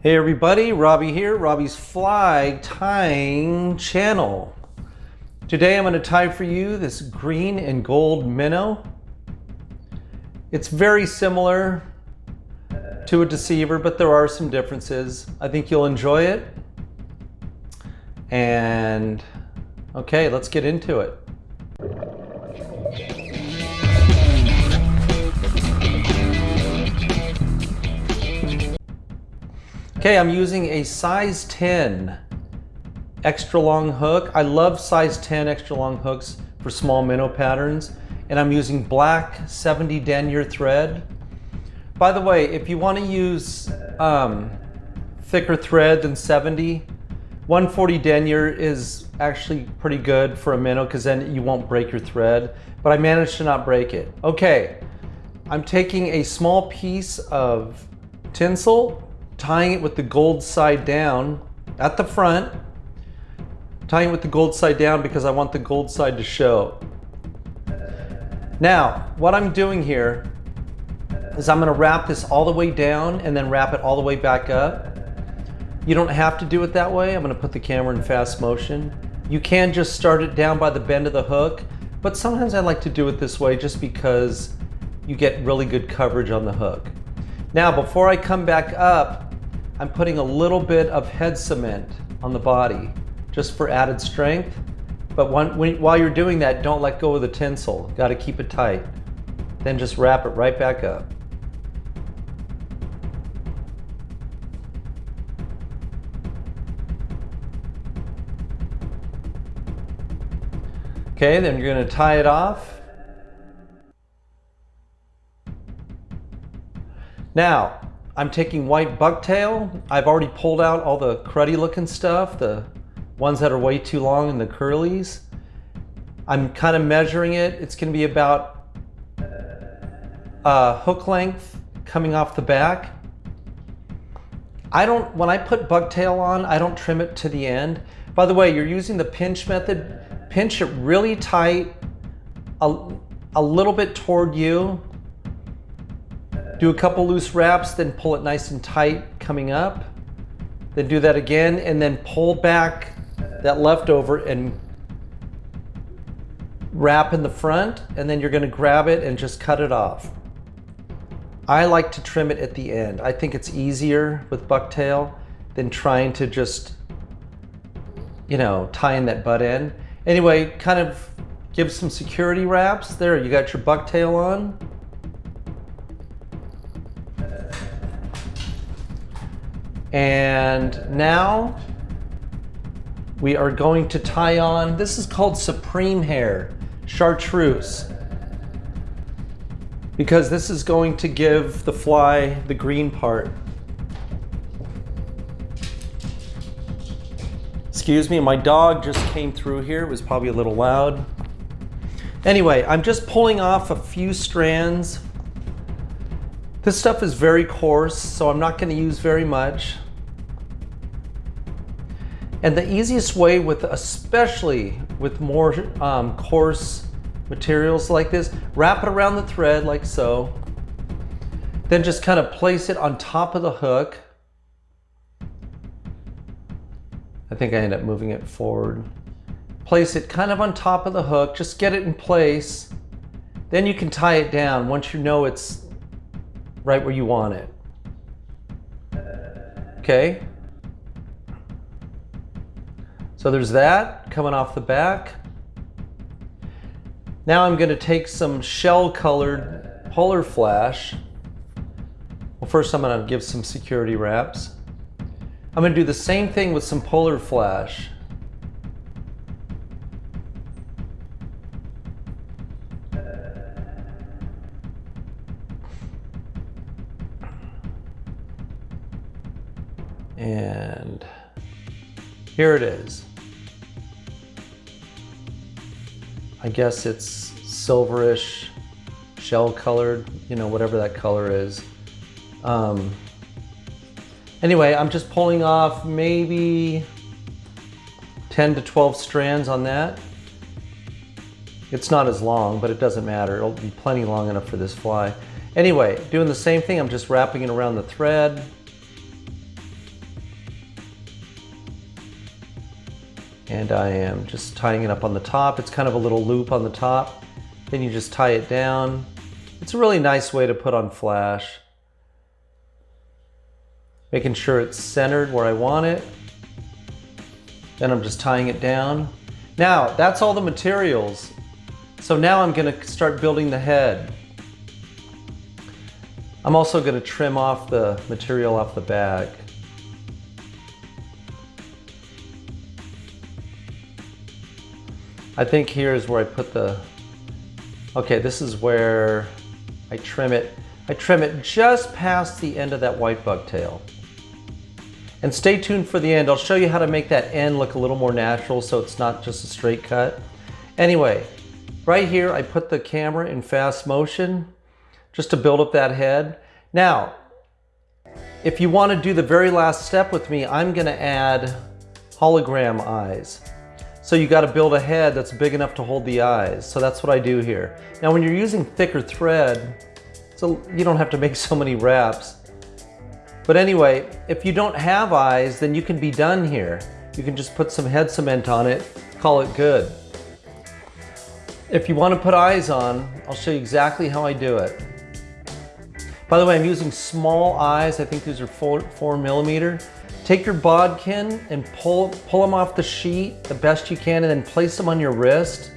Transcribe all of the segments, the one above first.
Hey everybody, Robbie here, Robbie's Fly Tying Channel. Today I'm going to tie for you this green and gold minnow. It's very similar to a deceiver, but there are some differences. I think you'll enjoy it. And okay, let's get into it. Okay, I'm using a size 10 extra long hook. I love size 10 extra long hooks for small minnow patterns. And I'm using black 70 denier thread. By the way, if you want to use um, thicker thread than 70, 140 denier is actually pretty good for a minnow because then you won't break your thread. But I managed to not break it. Okay, I'm taking a small piece of tinsel tying it with the gold side down at the front, tying it with the gold side down because I want the gold side to show. Now, what I'm doing here is I'm gonna wrap this all the way down and then wrap it all the way back up. You don't have to do it that way. I'm gonna put the camera in fast motion. You can just start it down by the bend of the hook, but sometimes I like to do it this way just because you get really good coverage on the hook. Now, before I come back up, I'm putting a little bit of head cement on the body just for added strength. But when, when, while you're doing that, don't let go of the tinsel. Got to keep it tight. Then just wrap it right back up. Okay, then you're going to tie it off. Now, I'm taking white bucktail. I've already pulled out all the cruddy looking stuff, the ones that are way too long and the curlies. I'm kind of measuring it. It's gonna be about uh, hook length coming off the back. I don't, when I put bucktail on, I don't trim it to the end. By the way, you're using the pinch method. Pinch it really tight, a, a little bit toward you, do a couple loose wraps, then pull it nice and tight coming up. Then do that again and then pull back that leftover and wrap in the front and then you're gonna grab it and just cut it off. I like to trim it at the end. I think it's easier with bucktail than trying to just, you know, tie in that butt end. Anyway, kind of give some security wraps. There, you got your bucktail on. And now we are going to tie on, this is called Supreme Hair, chartreuse. Because this is going to give the fly the green part. Excuse me, my dog just came through here. It was probably a little loud. Anyway, I'm just pulling off a few strands this stuff is very coarse, so I'm not going to use very much. And the easiest way with, especially with more um, coarse materials like this, wrap it around the thread like so. Then just kind of place it on top of the hook. I think I end up moving it forward. Place it kind of on top of the hook, just get it in place. Then you can tie it down once you know it's right where you want it. Okay. So there's that coming off the back. Now I'm going to take some shell colored polar flash. Well, first I'm going to give some security wraps. I'm going to do the same thing with some polar flash. And here it is. I guess it's silverish, shell colored, you know, whatever that color is. Um, anyway, I'm just pulling off maybe 10 to 12 strands on that. It's not as long, but it doesn't matter. It'll be plenty long enough for this fly. Anyway, doing the same thing, I'm just wrapping it around the thread. And I am just tying it up on the top. It's kind of a little loop on the top. Then you just tie it down. It's a really nice way to put on flash. Making sure it's centered where I want it. Then I'm just tying it down. Now, that's all the materials. So now I'm gonna start building the head. I'm also gonna trim off the material off the bag. I think here is where I put the, okay, this is where I trim it. I trim it just past the end of that white bucktail. And stay tuned for the end. I'll show you how to make that end look a little more natural so it's not just a straight cut. Anyway, right here I put the camera in fast motion just to build up that head. Now, if you want to do the very last step with me, I'm going to add hologram eyes. So you got to build a head that's big enough to hold the eyes. So that's what I do here. Now when you're using thicker thread, so you don't have to make so many wraps. But anyway, if you don't have eyes, then you can be done here. You can just put some head cement on it, call it good. If you want to put eyes on, I'll show you exactly how I do it. By the way, I'm using small eyes. I think these are four, four millimeter. Take your bodkin and pull, pull them off the sheet the best you can and then place them on your wrist.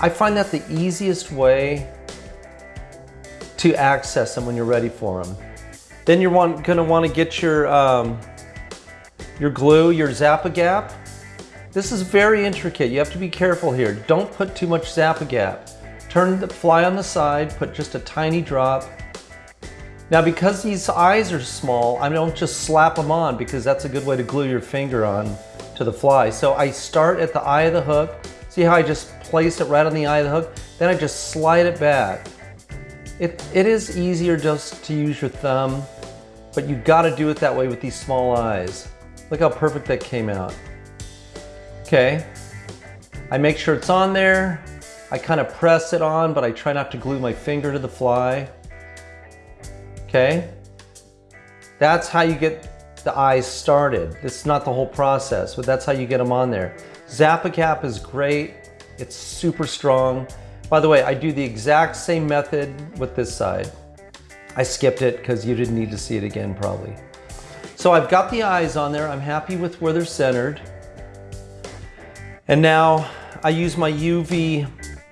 I find that the easiest way to access them when you're ready for them. Then you're want, gonna wanna get your, um, your glue, your Zap-A-Gap. This is very intricate. You have to be careful here. Don't put too much Zap-A-Gap. Turn the fly on the side, put just a tiny drop. Now because these eyes are small, I don't just slap them on because that's a good way to glue your finger on to the fly. So I start at the eye of the hook. See how I just place it right on the eye of the hook? Then I just slide it back. It, it is easier just to use your thumb, but you gotta do it that way with these small eyes. Look how perfect that came out. Okay, I make sure it's on there. I kind of press it on, but I try not to glue my finger to the fly. Okay, that's how you get the eyes started. It's not the whole process, but that's how you get them on there. Zap-A-Gap is great. It's super strong. By the way, I do the exact same method with this side. I skipped it because you didn't need to see it again probably. So I've got the eyes on there. I'm happy with where they're centered. And now I use my UV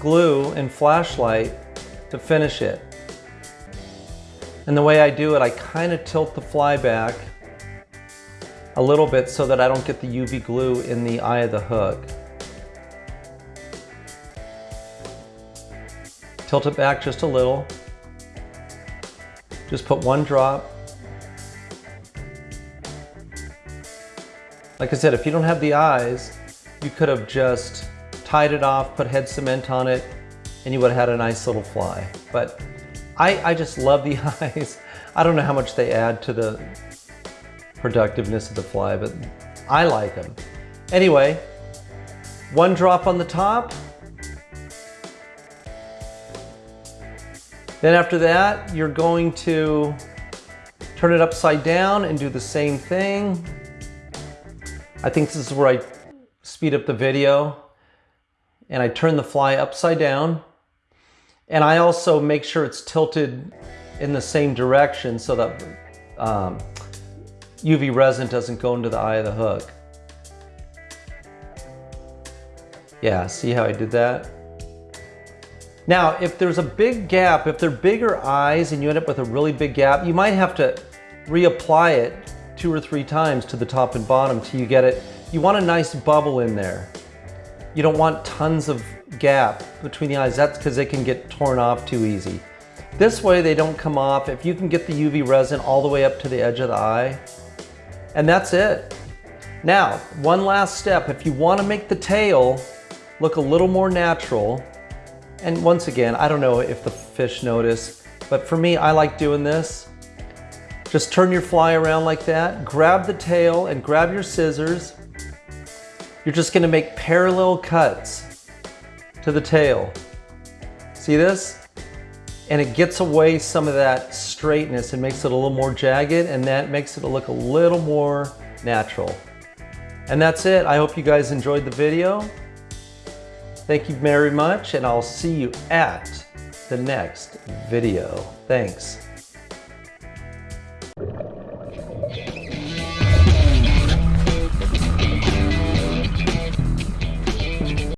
glue and flashlight to finish it. And the way I do it, I kind of tilt the fly back a little bit so that I don't get the UV glue in the eye of the hook. Tilt it back just a little. Just put one drop. Like I said, if you don't have the eyes, you could have just tied it off, put head cement on it, and you would have had a nice little fly. But I, I just love the eyes. I don't know how much they add to the productiveness of the fly, but I like them. Anyway, one drop on the top, Then after that, you're going to turn it upside down and do the same thing. I think this is where I speed up the video and I turn the fly upside down. And I also make sure it's tilted in the same direction so that um, UV resin doesn't go into the eye of the hook. Yeah, see how I did that? Now, if there's a big gap, if they're bigger eyes and you end up with a really big gap, you might have to reapply it two or three times to the top and bottom till you get it. You want a nice bubble in there. You don't want tons of gap between the eyes. That's because they can get torn off too easy. This way they don't come off. If you can get the UV resin all the way up to the edge of the eye, and that's it. Now, one last step. If you want to make the tail look a little more natural, and once again, I don't know if the fish notice, but for me, I like doing this. Just turn your fly around like that, grab the tail and grab your scissors. You're just gonna make parallel cuts to the tail. See this? And it gets away some of that straightness and makes it a little more jagged and that makes it look a little more natural. And that's it. I hope you guys enjoyed the video. Thank you very much, and I'll see you at the next video. Thanks.